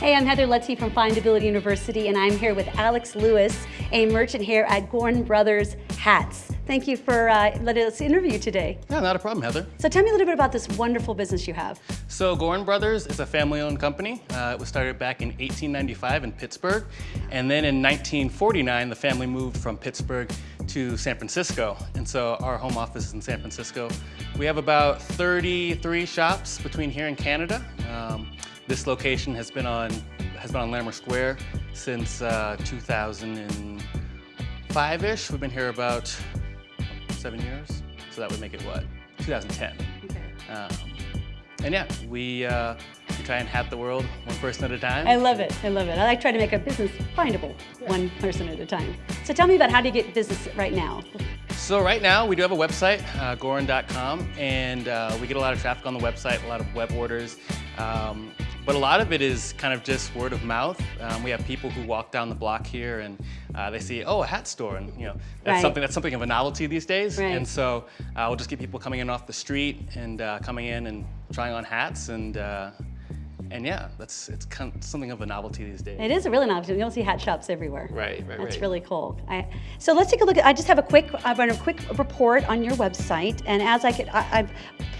Hey, I'm Heather Lutze from Findability University, and I'm here with Alex Lewis, a merchant here at Goorin Brothers Hats. Thank you for uh, letting us interview today. Yeah, not a problem, Heather. So tell me a little bit about this wonderful business you have. So Goorin Brothers is a family-owned company. Uh, it was started back in 1895 in Pittsburgh, and then in 1949, the family moved from Pittsburgh to San Francisco. And so our home office is in San Francisco. We have about 33 shops between here and Canada. Um, this location has been on has been on Larimer Square since uh, 2005-ish. We've been here about seven years, so that would make it what? 2010. Okay. Um, and yeah, we, uh, we try and hat the world one person at a time. I love it. I love it. I like trying to make a business findable yeah. one person at a time. So tell me about how do you get business right now? So right now we do have a website, uh, goorin.com, and uh, we get a lot of traffic on the website, a lot of web orders. Um, but a lot of it is kind of just word of mouth. Um, we have people who walk down the block here and uh, they see, oh, a hat store, and you know that's right. something that's something of a novelty these days. Right. And so uh, we'll just get people coming in off the street and uh, coming in and trying on hats and uh, and yeah, that's it's kind of something of a novelty these days. It is a really novelty. You don't see hat shops everywhere. Right, right, That's right. really cool. I, so let's take a look at. I just have a quick. I run a quick report on your website, and as I could, I, I'm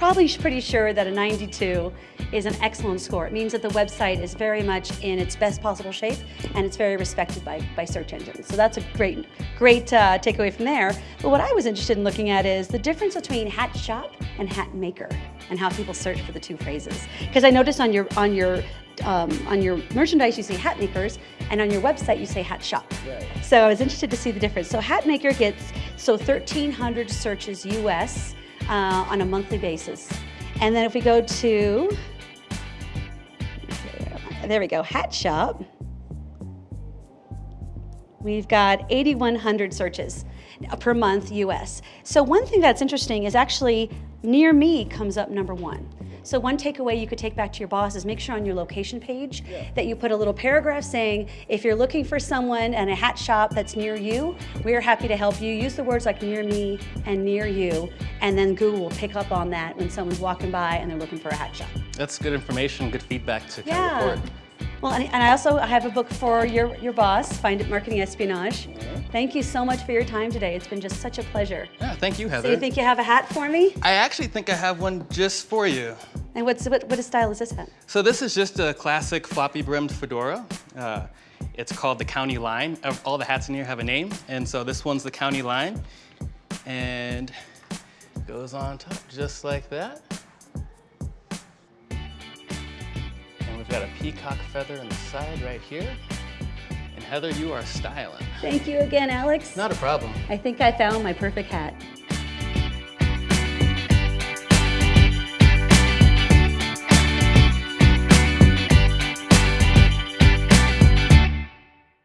probably pretty sure that a 92 is an excellent score. It means that the website is very much in its best possible shape, and it's very respected by by search engines. So that's a great, great uh, takeaway from there. But what I was interested in looking at is the difference between hat shop and hat maker, and how people search for the two phrases. Because I noticed on your on your um, on your merchandise you say hat makers and on your website you say hat shop. Right. So I was interested to see the difference. So hat maker gets so 1,300 searches US uh, on a monthly basis. And then if we go to, there we go, hat shop, we've got 8,100 searches per month US. So one thing that's interesting is actually near me comes up number one. So one takeaway you could take back to your boss is make sure on your location page yeah. that you put a little paragraph saying, if you're looking for someone and a hat shop that's near you, we're happy to help you. Use the words like near me and near you, and then Google will pick up on that when someone's walking by and they're looking for a hat shop. That's good information, good feedback to yeah. kind of report. Well, and, I also have a book for your, your boss, Find It Marketing Espionage. Thank you so much for your time today. It's been just such a pleasure. Yeah, thank you, Heather. So you think you have a hat for me? I actually think I have one just for you. And what's, what, what style is this hat? So this is just a classic floppy brimmed fedora. Uh, it's called the County Line. All the hats in here have a name, and so this one's the County Line. And goes on top just like that. And we've got a peacock feather in the side right here. And Heather, you are styling. Thank you again, Alex. Not a problem. I think I found my perfect hat.